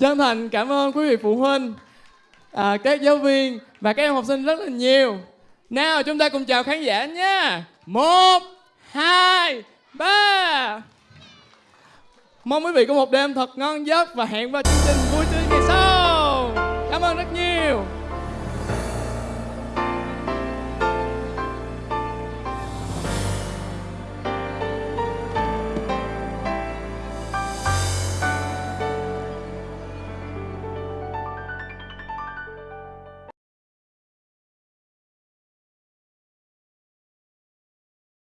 chân thành cảm ơn quý vị phụ huynh à, các giáo viên và các em học sinh rất là nhiều. Nào chúng ta cùng chào khán giả nha. Một hai ba. Mong quý vị có một đêm thật ngon giấc và hẹn vào chương trình vui tươi ngày sau. Cảm ơn rất nhiều.